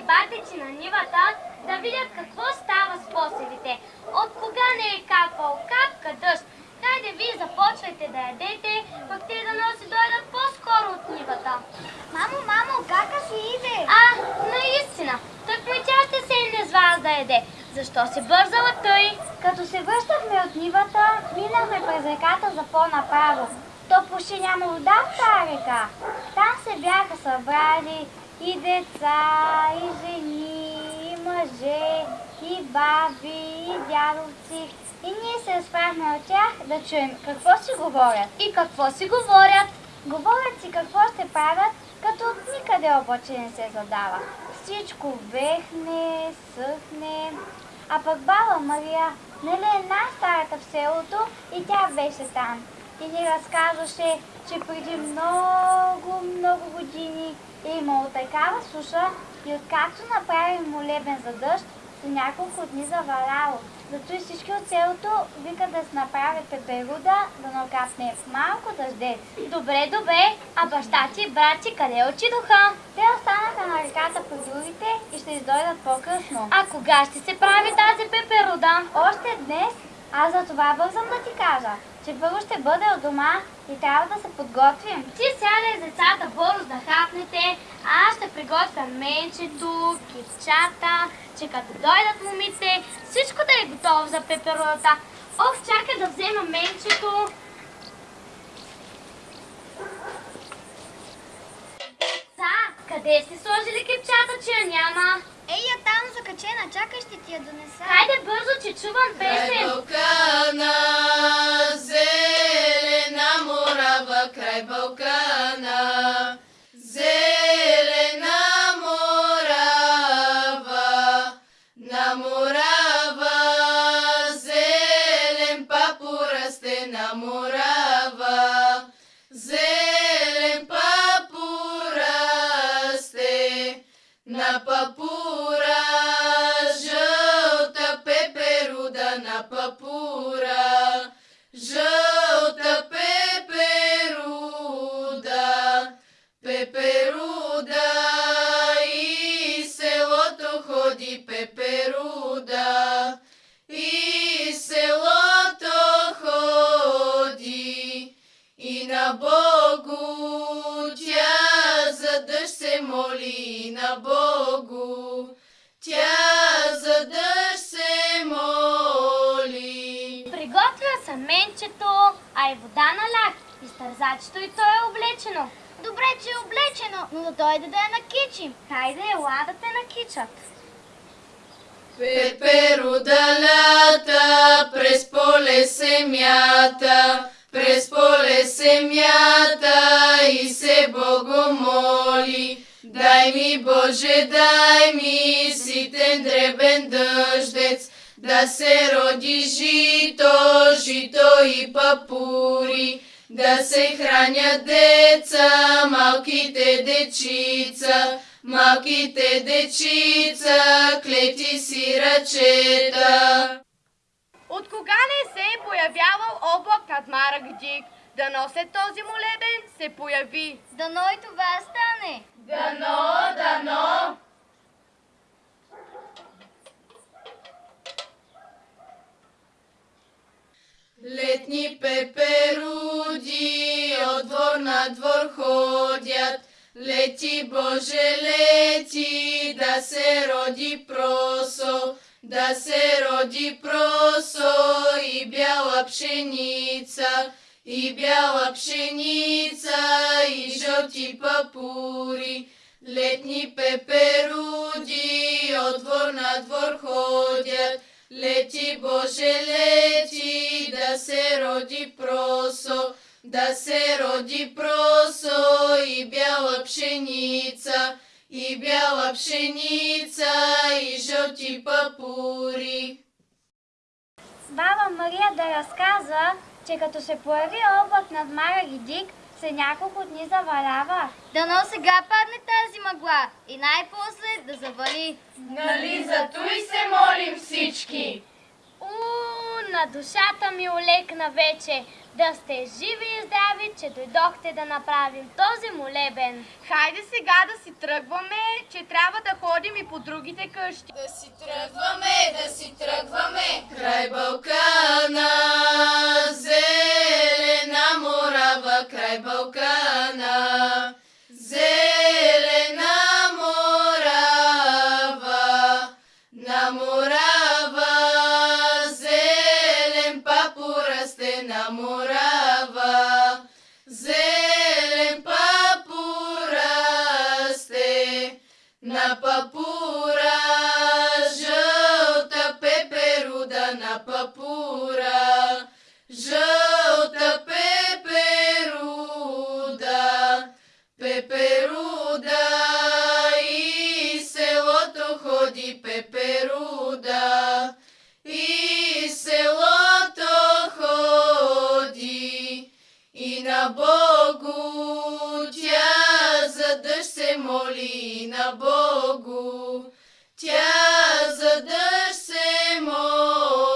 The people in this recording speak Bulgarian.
батици на нивата да видят какво става с посевите. От кога не е капал капка дъжд. Хайде вие започвайте да ядете, пък те да носи дойдат по-скоро от нивата. Мамо, мамо, кака си иде? А, наистина, тък ми тя ще седне с вас да яде. Защо се бързала тъй? Като се връщахме от нивата, минахме през реката за по-направо. То почти няма вода в тази река. Се бяха събрали и деца, и жени, и мъже, и баби, и дядовци. И ние се разправихме от тях да чуем какво си говорят. И какво си говорят? Говорят си какво ще правят, като от никъде обаче не се задава. Всичко вехне, съхне. А пък баба Мария, нали е най-старата в селото и тя беше там. И ни разказваше, че преди много, много години е имало такава суша и откакто направи молебен за дъжд, за няколко дни заваляло. Зато и всички от селото викат да се направи пеперуда, да накапне малко дъждец. Добре, добре. А баща ти и брат ти къде отидоха? Те останаха на реката при другите и ще издойдат по-късно. А кога ще се прави тази пеперуда? Още днес, аз за това бързам да ти кажа, че първо ще бъде от дома и трябва да се подготвим. Ти сядай с децата бързо да хапнете, а аз ще приготвя менчето, кипчата, че като дойдат момите, всичко да е готово за пеперудата. Ох, чакай да взема менчето. Къде сте сложили кипчата, че я няма? Ей, я там закачена, чакай ще ти я донеса. Хайде бързо, че чувам песен. Балкана, зелена морава край Балкана. Расте на папура, жълта пеперуда на папура, жълта пеперуда, пеперуда и селото ходи пеперуда, и селото ходи и на Богу моли на Богу. Тя за дъжд се моли. Приготвя съм менчето, а и вода налях. И стързачето и то е облечено. Добре, че е облечено, но да дойде да я накичим. Хайде, ела да те накичат. Пеперуда лята, през поле се мята, през поле се мята и се Богу моли. Дай ми, Боже, дай ми ситен дребен дъждец, да се роди жито, жито и папури, да се хранят деца, малките дечица, малките дечица, клети си ръчета. От кога не се е появявал облак над Марък Дик? Да носе този молебен се появи. Дано и това стане. Дано, дано. Летни пеперуди от двор на двор ходят. Лети, Боже, лети, да се роди просо, да се роди просо и бяла пшеница, и бяла пшеница, и жълти папури. Летни пеперуди от двор на двор ходят. Лети, Боже, лети, да се роди просо, да се роди просо и бяла пшеница, и бяла пшеница, и жълти папури. Баба Мария да разказа, че като се появи облак над Мара и Се няколко дни завалява. Дано сега падне тази мъгла и най-после да завали. Нали за той се молим всички? У, на душата ми олекна вече. Да сте живи и здрави, че дойдохте да направим този молебен. Хайде сега да си тръгваме, че трябва да ходим и по другите къщи. Да си тръгваме, да си тръгваме. Край Балкана, зелена морава, край Балкана. На папура, жълта пеперуда на папура, жълта пеперуда, пеперуда и селото ходи пеперуда, и селото ходи, и на Богу тя за дъжд моли на Богу, тя за дъжд се моли.